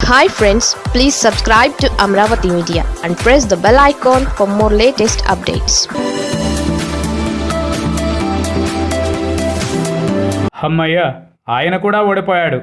Hi friends please subscribe to Amaravati media and press the bell icon for more latest updates హమ్మయ్య ఆయన కూడా ఓడిపోయాడు.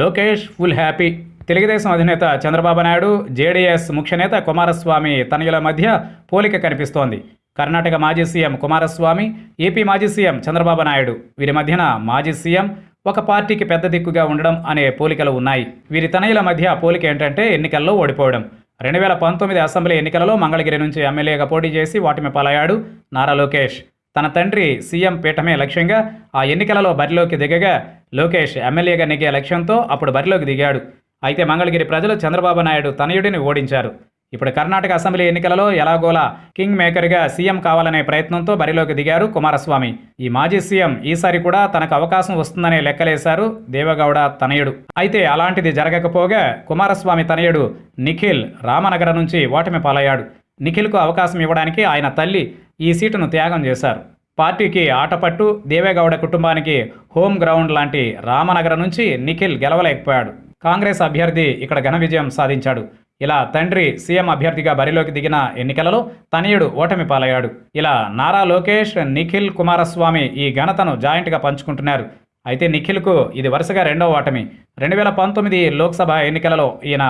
Lokesh full happy. Telugu Desam అధినేత Chandrababu Naidu JDS ముఖ్యనేత కుమారస్వామి తనయుల మధ్య పోలిక కనిపిస్తోంది. కర్ణాటక మాజీ సీఎం కుమారస్వామి ఏపీ మాజీ సీఎం చంద్రబాబు నాయుడు. వీరి మధ్యన మాజీ సీఎం ఒక పార్టీకి పెద్ద దిక్కుగా ఉండడం అనే పోలికలు ఉన్నాయి. వీరి తనయుల మధ్య పోలిక ఏంటంటే ఎన్నికల్లో ఓడిపోవడం. రెండు వేల పంతొమ్మిది అసెంబ్లీ ఎన్నికలలో మంగళగిరి నుంచి ఎమ్మెల్యేగా పోటీ చేసి వాటిమి పాలయ్యాడు నారా లోకేష్. తన తండ్రి సీఎం పీఠమే లక్ష్యంగా ఆ ఎన్నికలలో బరిలోకి దిగగా లోకేష్ ఎమ్మెల్యేగా నెగ్గే లక్ష్యంతో అప్పుడు బరిలోకి దిగాడు. అయితే మంగళగిరి ప్రజలు చంద్రబాబు నాయుడు తనయుడిని ఓడించారు. ఇప్పుడు కర్ణాటక అసెంబ్లీ ఎన్నికలలో ఎలాగోలా కింగ్ మేకర్గా సీఎం కావాలనే ప్రయత్నంతో బరిలోకి దిగారు కుమారస్వామి. ఈ మాజీ సీఎం ఈసారి కూడా తనకు అవకాశం వస్తుందనే లెక్కలేశారు దేవగౌడ తనయుడు. అయితే అలాంటిది జరగకపోగా కుమారస్వామి తనయుడు నిఖిల్ రామనగర నుంచి ఓటమి పాలయ్యాడు. నిఖిల్కు అవకాశం ఇవ్వడానికి ఆయన తల్లి ఈ సీటును త్యాగం చేశారు. పార్టీకి ఆటపట్టు దేవేగౌడ కుటుంబానికి హోమ్ గ్రౌండ్ లాంటి రామనగర నుంచి నిఖిల్ గెలవలేకపోయాడు. కాంగ్రెస్ అభ్యర్థి ఇక్కడ ఘన విజయం సాధించాడు. ఇలా తండ్రి సీఎం అభ్యర్థిగా బరిలోకి దిగిన ఎన్నికలలో తనయుడు ఓటమి పాలయ్యాడు. ఇలా నారా లోకేష్ నిఖిల్ కుమారస్వామి ఈ ఘనతను జాయింట్గా పంచుకుంటున్నారు. అయితే నిఖిల్కు ఇది వరుసగా రెండవ ఓటమి. రెండు వేల పంతొమ్మిది లోక్సభ ఎన్నికలలో ఈయన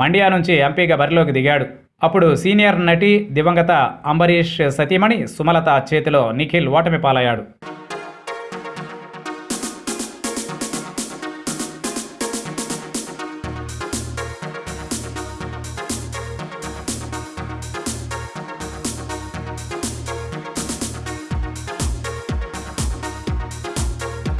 మండ్యా నుంచి ఎంపీగా బరిలోకి దిగాడు. అప్పుడు సీనియర్ నటి దివంగత అంబరీష్ సతీమణి సుమలత చేతిలో నిఖిల్ ఓటమి పాలయ్యాడు.